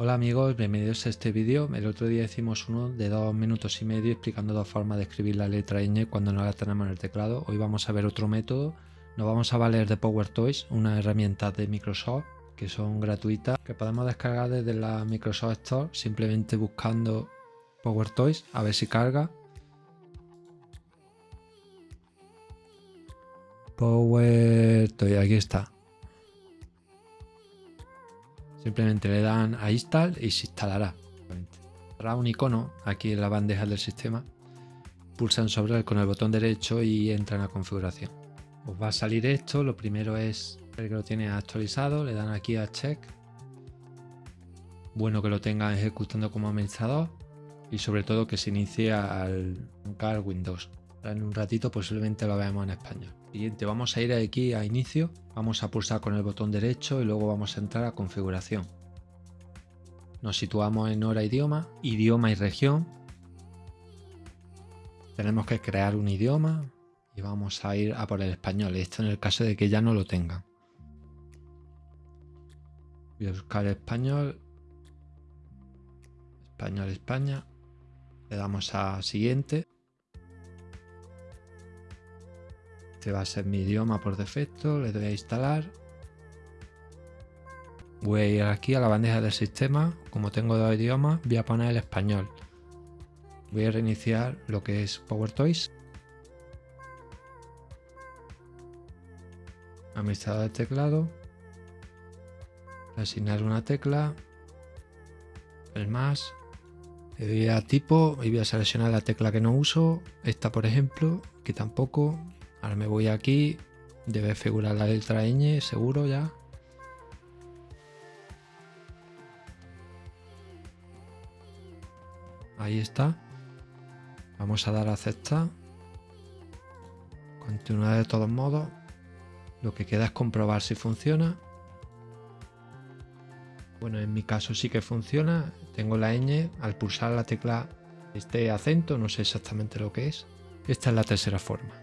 Hola amigos, bienvenidos a este vídeo. El otro día hicimos uno de dos minutos y medio explicando dos formas de escribir la letra ñ cuando no la tenemos en el teclado. Hoy vamos a ver otro método. Nos vamos a valer de PowerToys, una herramienta de Microsoft que son gratuitas, que podemos descargar desde la Microsoft Store simplemente buscando PowerToys, a ver si carga. PowerToys, aquí está. Simplemente le dan a install y se instalará. Habrá un icono aquí en la bandeja del sistema. Pulsan sobre él con el botón derecho y entran a configuración. Os va a salir esto. Lo primero es el que lo tiene actualizado. Le dan aquí a check. Bueno que lo tengan ejecutando como administrador. Y sobre todo que se inicie al car Windows. En un ratito posiblemente lo veamos en español. Siguiente, vamos a ir aquí a inicio, vamos a pulsar con el botón derecho y luego vamos a entrar a configuración. Nos situamos en hora idioma, idioma y región. Tenemos que crear un idioma y vamos a ir a por el español, esto en el caso de que ya no lo tengan. Voy a buscar español, español España, le damos a siguiente Este va a ser mi idioma por defecto, le doy a instalar. Voy a ir aquí a la bandeja del sistema, como tengo dos idiomas, voy a poner el español. Voy a reiniciar lo que es PowerToys. Administrador de teclado. Asignar una tecla. El más. Le doy a tipo y voy a seleccionar la tecla que no uso. Esta por ejemplo, que tampoco. Ahora me voy aquí. Debe figurar la letra ñ, seguro ya. Ahí está. Vamos a dar a aceptar. Continuar de todos modos. Lo que queda es comprobar si funciona. Bueno, en mi caso sí que funciona. Tengo la ñ. Al pulsar la tecla este acento, no sé exactamente lo que es. Esta es la tercera forma.